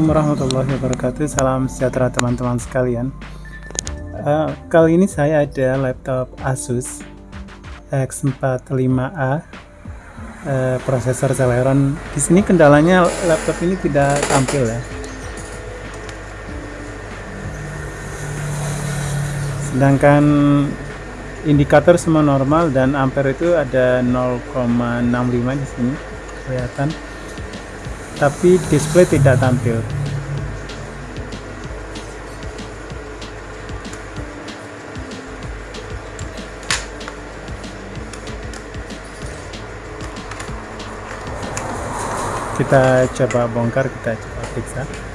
Assalamualaikum warahmatullahi wabarakatuh. Salam sejahtera teman-teman sekalian. Uh, Kali ini saya ada laptop Asus X45A uh, Prosesor Celeron. Di sini kendalanya laptop ini tidak tampil ya. Sedangkan indikator semua normal dan ampere itu ada 0,65 di sini kelihatan tapi display tidak tampil. Kita coba bongkar kita coba periksa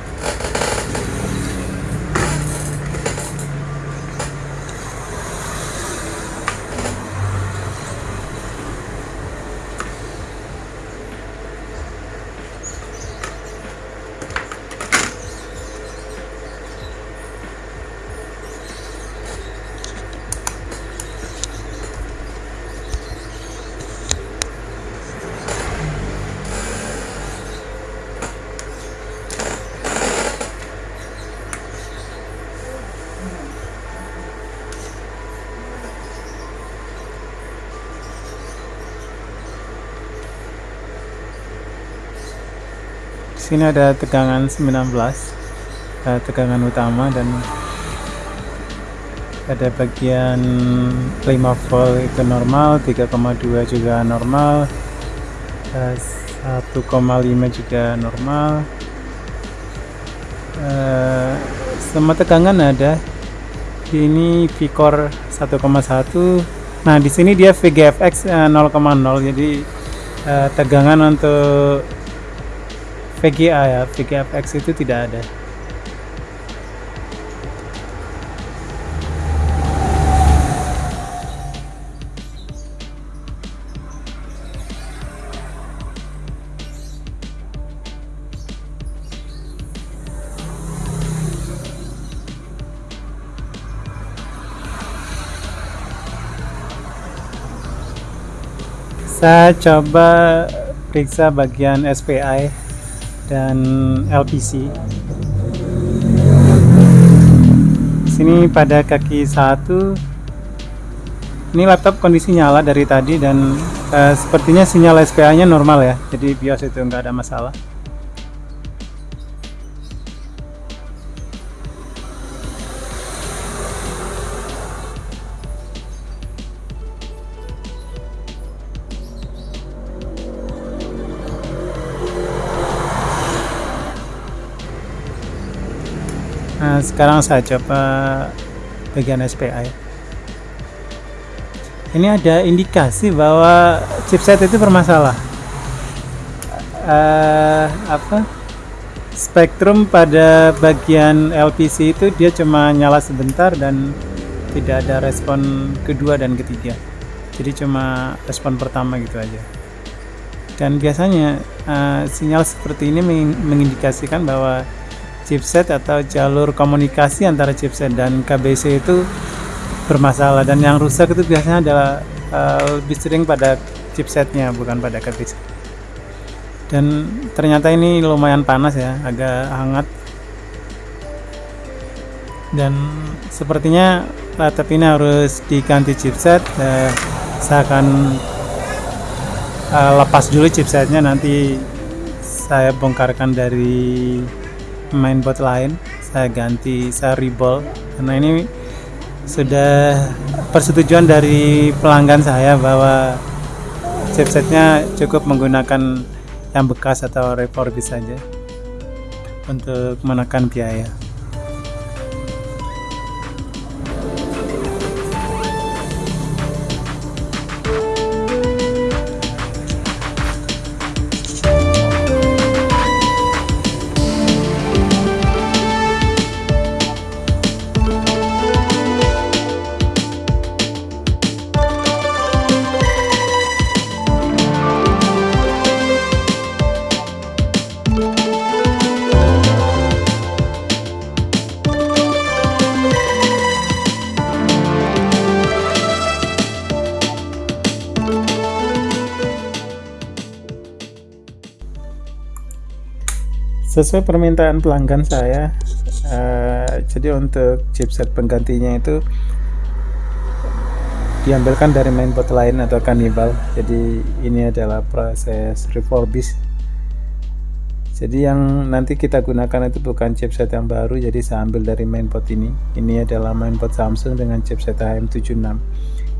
sini ada tegangan 19 uh, tegangan utama dan ada bagian 5 volt itu normal 3,2 juga normal uh, 1,5 juga normal. Uh, semua tegangan ada ini Vicor 1,1 nah di sini dia VGFX 0,0 jadi tegangan untuk VGA ya VGA-FX itu tidak ada. Saya coba periksa bagian SPI dan LPC sini pada kaki satu. Ini laptop kondisi nyala dari tadi dan uh, sepertinya sinyal SPA nya normal ya. Jadi BIOS itu enggak ada masalah sekarang saya coba bagian SPI. Ini ada indikasi bahwa chipset itu bermasalah. Uh, apa? Spektrum pada bagian LPC itu dia cuma nyala sebentar dan tidak ada respon kedua dan ketiga. Jadi cuma respon pertama gitu aja. Dan biasanya uh, sinyal seperti ini mengindikasikan bahwa chipset atau jalur komunikasi antara chipset dan KBC itu bermasalah. Dan yang rusak itu biasanya adalah uh, lebih sering pada chipsetnya bukan pada KBC dan ternyata ini lumayan panas ya agak hangat. Dan sepertinya laptop ini harus diganti chipset uh, saya akan uh, lepas dulu chipsetnya nanti saya bongkarkan dari mainboard lain saya ganti saya reball. Karena ini sudah persetujuan dari pelanggan saya bahwa chipsetnya cukup menggunakan yang bekas atau refurbish saja untuk menekan biaya sesuai permintaan pelanggan saya uh, jadi untuk chipset penggantinya itu diambilkan dari mainboard lain atau kanibal. Jadi ini adalah proses refurbish. Jadi yang nanti kita gunakan itu bukan chipset yang baru jadi saya ambil dari mainboard ini. Ini adalah mainboard Samsung dengan chipset HM76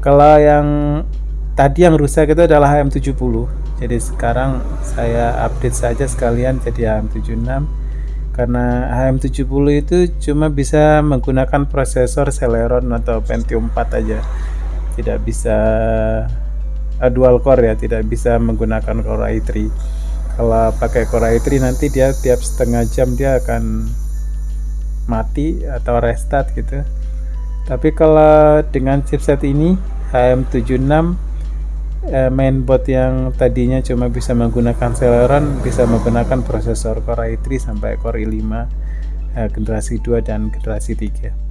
kalau yang tadi yang rusak itu adalah HM70 jadi sekarang saya update saja sekalian jadi HM76 karena HM70 itu cuma bisa menggunakan prosesor Celeron atau Pentium 4 aja. Tidak bisa uh, dual core ya tidak bisa menggunakan Core i3 kalau pakai Core i3 nanti dia tiap setengah jam dia akan mati atau restart gitu. Tapi kalau dengan chipset ini HM76 eh, mainboard yang tadinya cuma bisa menggunakan Celeron bisa menggunakan prosesor Core i3 sampai Core i5 eh, generasi 2 dan generasi 3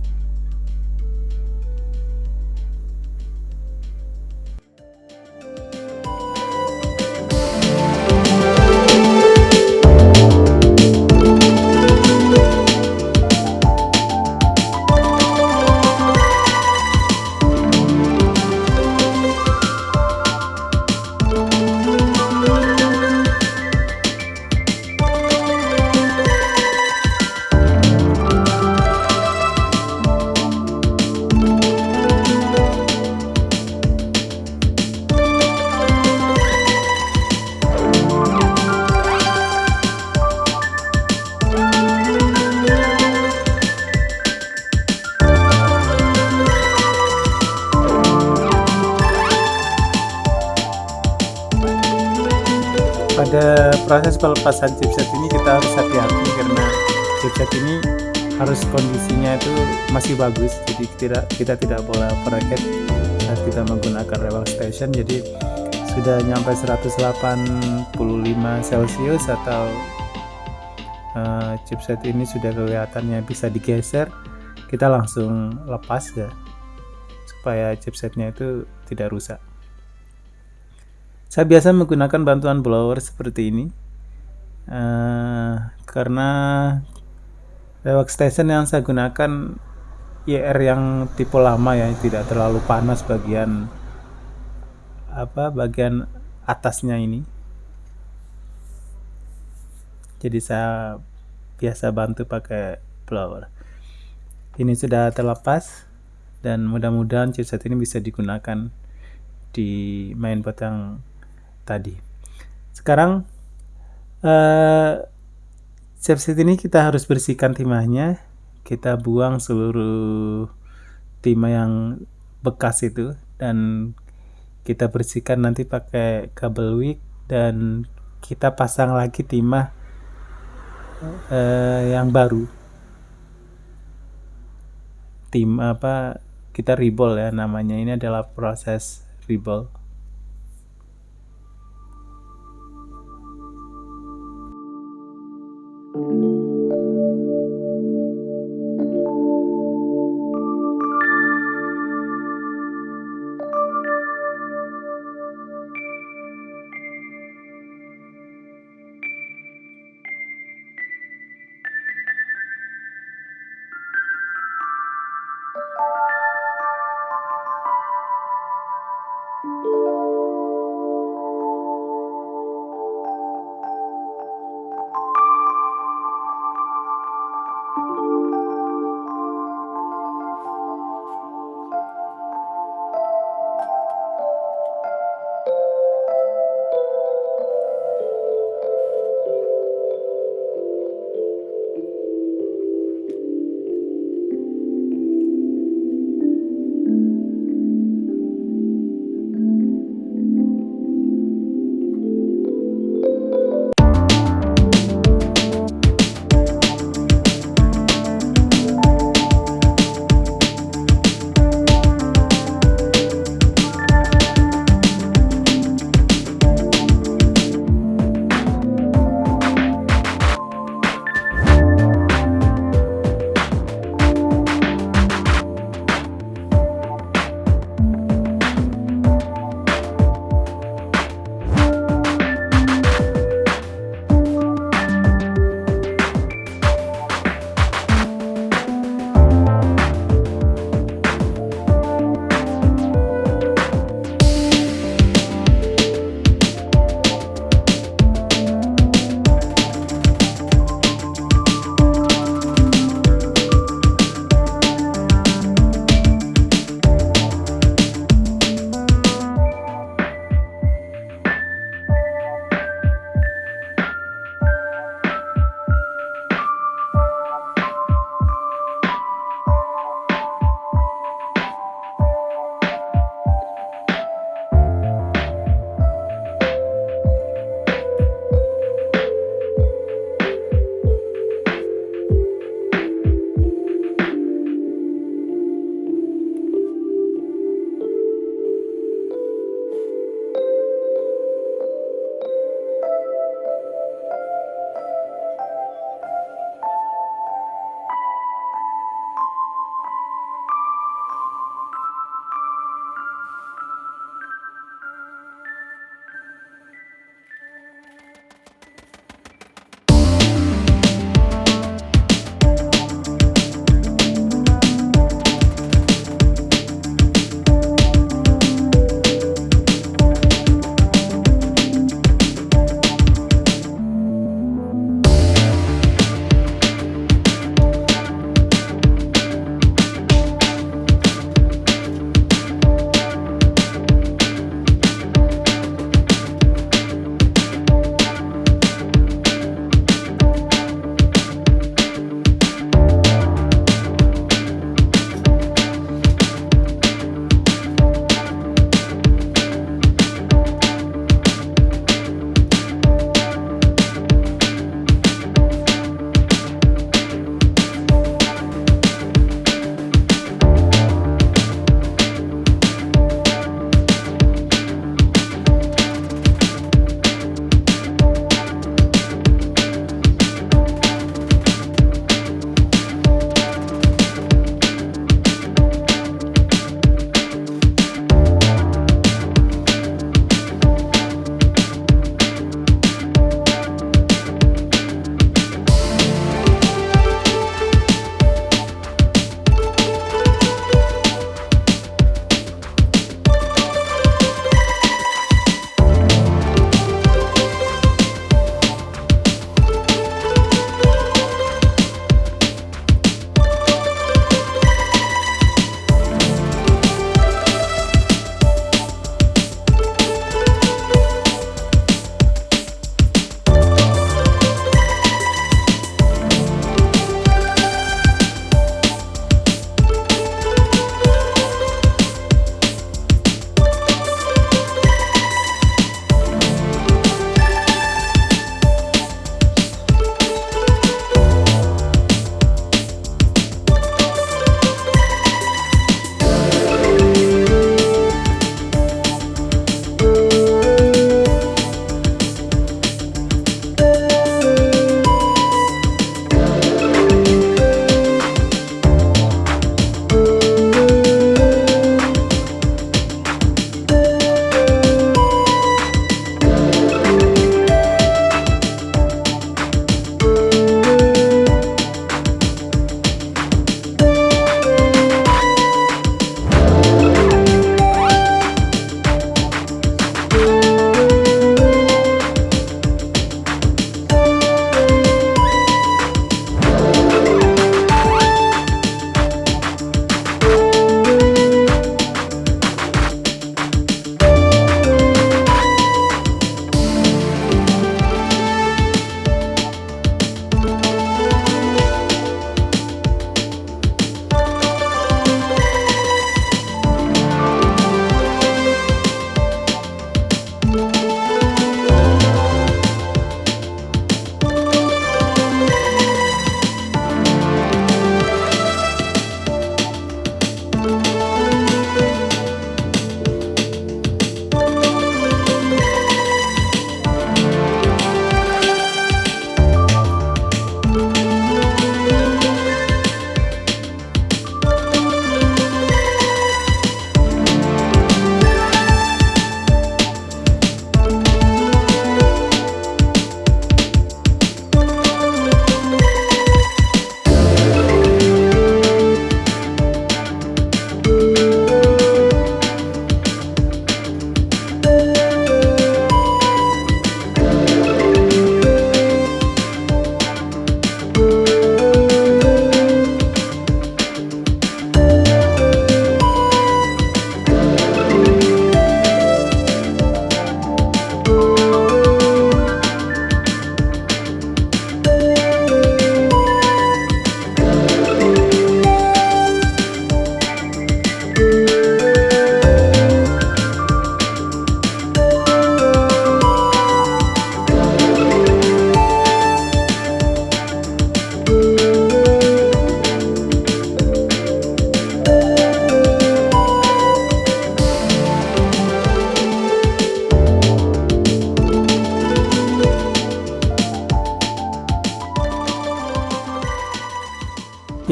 pada proses pelepasan chipset ini kita harus hati-hati karena chipset ini harus kondisinya itu masih bagus. Jadi tidak kita tidak boleh overheat saat kita menggunakan revel station. Jadi sudah nyampe 185 celcius atau uh, chipset ini sudah kelihatannya bisa digeser kita langsung lepas ya supaya chipsetnya itu tidak rusak saya biasa menggunakan bantuan blower seperti ini uh, karena workstation yang saya gunakan IR yang tipe lama ya tidak terlalu panas bagian apa bagian atasnya ini. Jadi saya biasa bantu pakai blower. Ini sudah terlepas dan mudah-mudahan chipset ini bisa digunakan di mainboard yang tadi. Sekarang uh, chipset ini kita harus bersihkan timahnya. Kita buang seluruh timah yang bekas itu dan kita bersihkan nanti pakai kabel wick dan kita pasang lagi timah uh, yang baru. Tim apa kita rebol ya namanya ini adalah proses rebol.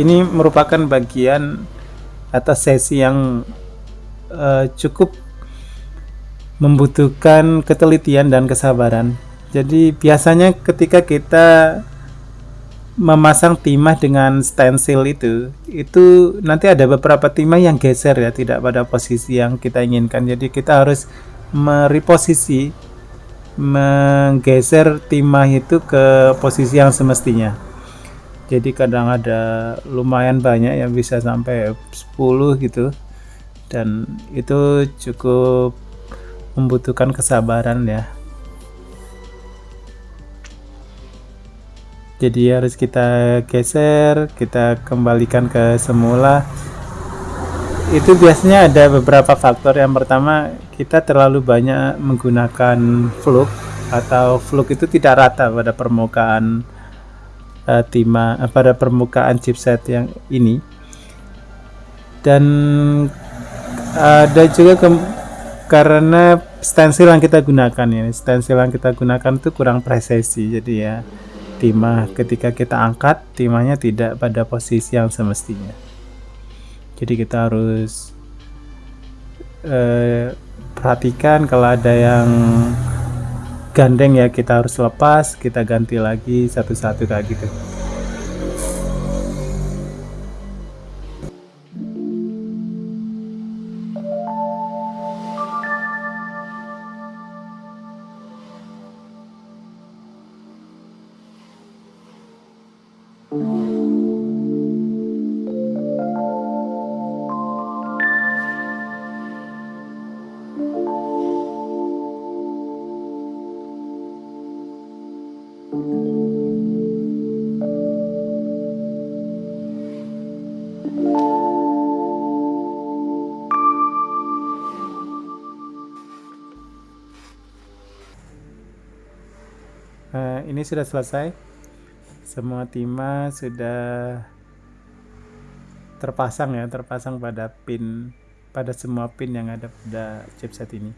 ini merupakan bagian atau sesi yang uh, cukup membutuhkan ketelitian dan kesabaran. Jadi biasanya ketika kita memasang timah dengan stensil itu, itu nanti ada beberapa timah yang geser ya, tidak pada posisi yang kita inginkan. Jadi kita harus mereposisi, menggeser timah itu ke posisi yang semestinya jadi kadang ada lumayan banyak yang bisa sampai 10 gitu. Dan itu cukup membutuhkan kesabaran ya. Jadi harus kita geser kita kembalikan ke semula. Itu biasanya ada beberapa faktor. Yang pertama kita terlalu banyak menggunakan fluk atau fluk itu tidak rata pada permukaan uh, timah uh, pada permukaan chipset yang ini. Dan ada juga ke, karena stensil yang kita gunakan ya stensil yang kita gunakan itu kurang presisi. Jadi ya timah ketika kita angkat timahnya tidak pada posisi yang semestinya. Jadi kita harus uh, perhatikan kalau ada yang gandeng ya kita harus lepas kita ganti lagi satu-satu kayak gitu sudah selesai. Semua timah sudah terpasang ya terpasang pada pin pada semua pin yang ada pada chipset ini.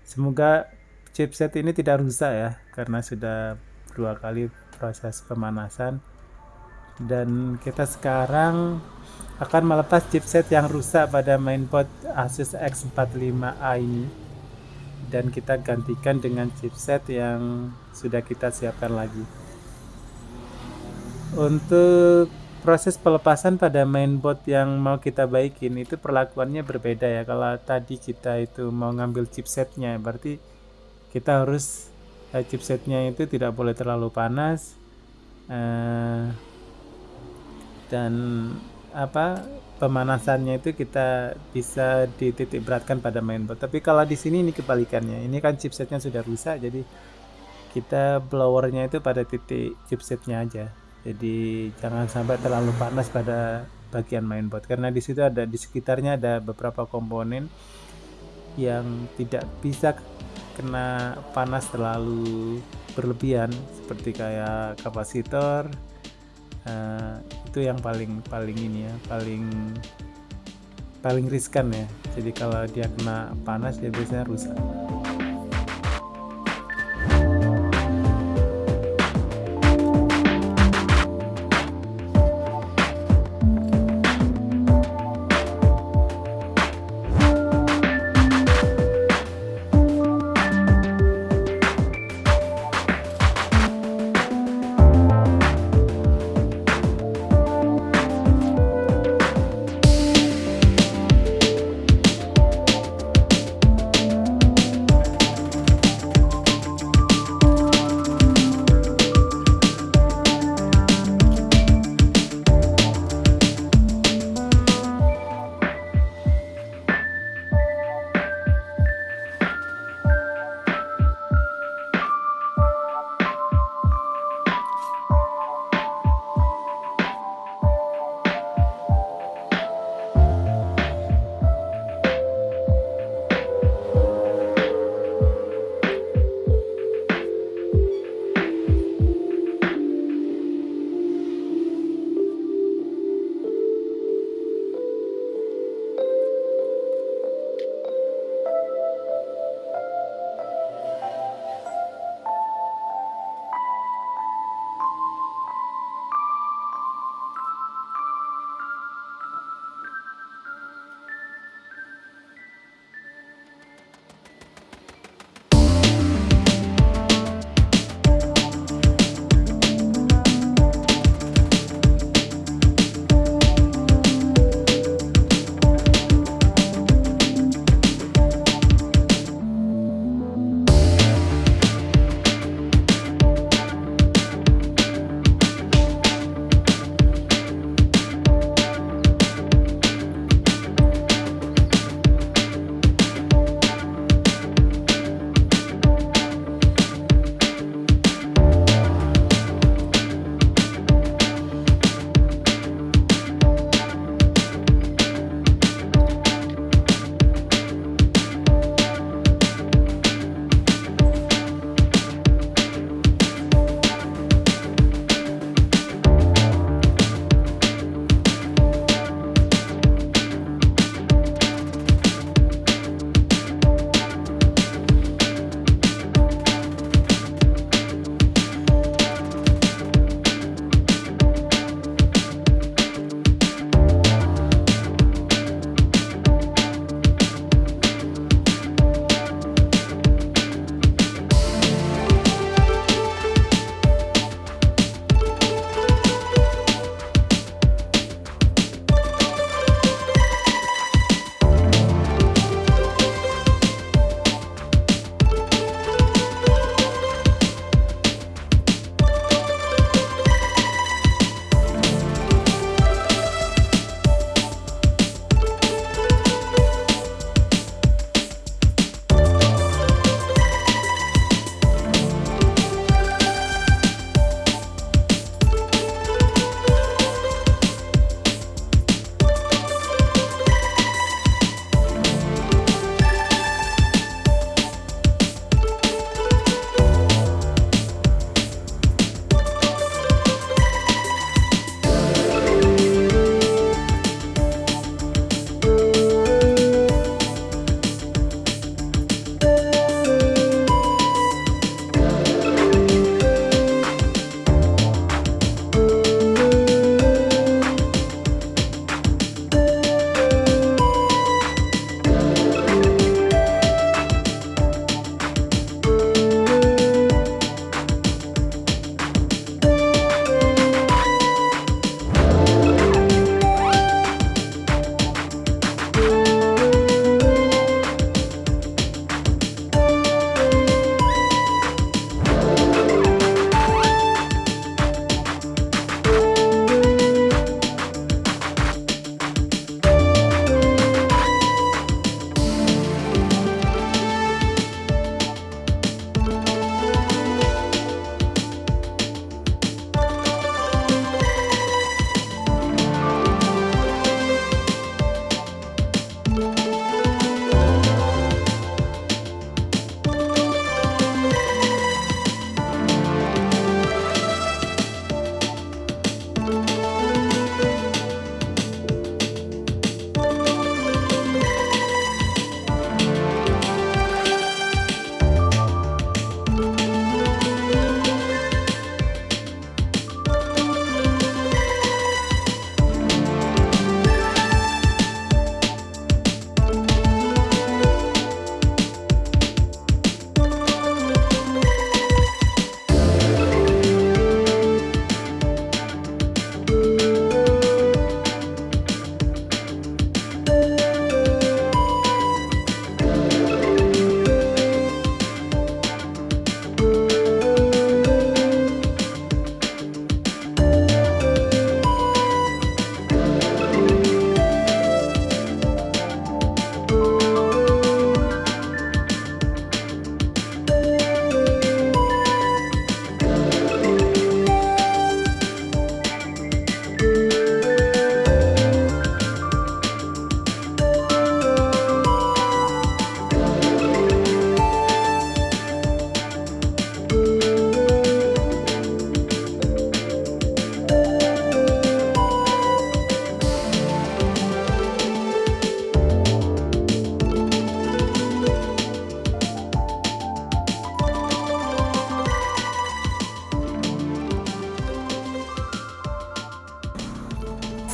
Semoga chipset ini tidak rusak ya karena sudah dua kali proses pemanasan. Dan kita sekarang akan melepas chipset yang rusak pada mainboard Asus X45A ini dan kita gantikan dengan chipset yang sudah kita siapkan lagi. Untuk proses pelepasan pada mainboard yang mau kita baikin itu perlakuannya berbeda ya. Kalau tadi kita itu mau ngambil chipsetnya berarti kita harus eh, chipsetnya itu tidak boleh terlalu panas eh, dan apa pemanasannya itu kita bisa dititik beratkan pada mainboard. Tapi kalau di sini ini kebalikannya. Ini kan chipsetnya sudah rusak, jadi kita blowernya itu pada titik chipsetnya aja. Jadi jangan sampai terlalu panas pada bagian mainboard karena di situ ada di sekitarnya ada beberapa komponen yang tidak bisa kena panas terlalu berlebihan seperti kayak kapasitor, uh, itu yang paling paling ini ya paling paling riskan ya. Jadi kalau dia kena panas dia biasanya rusak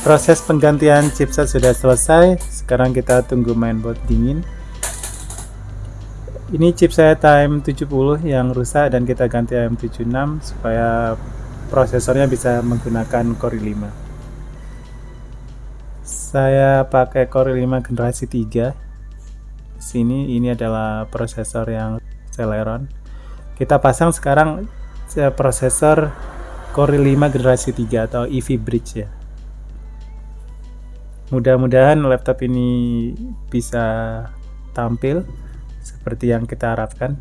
proses penggantian chipset sudah selesai. Sekarang kita tunggu mainboard dingin. Ini chip saya time 70 yang rusak dan kita ganti AM76 supaya prosesornya bisa menggunakan Core i5 saya pakai Core i5 generasi 3 sini ini adalah prosesor yang Celeron. Kita pasang sekarang prosesor Core i5 generasi 3 atau EV Bridge ya mudah-mudahan laptop ini bisa tampil seperti yang kita harapkan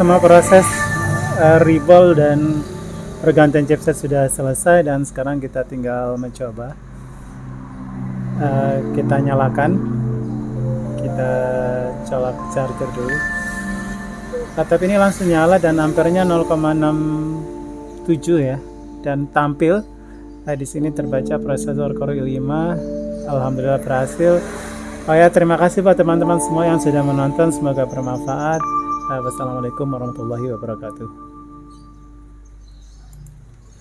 semua proses uh, reball dan pergantian chipset sudah selesai dan sekarang kita tinggal mencoba. Uh, kita nyalakan. Kita colok charger dulu. Laptop ini langsung nyala dan ampernya 0,67 ya. Dan tampil. Nah, di sini terbaca prosesor Core i5 Alhamdulillah berhasil. Oh ya, terima kasih buat teman-teman semua yang sudah menonton. Semoga bermanfaat. Wassalamualaikum warahmatullahi wabarakatuh.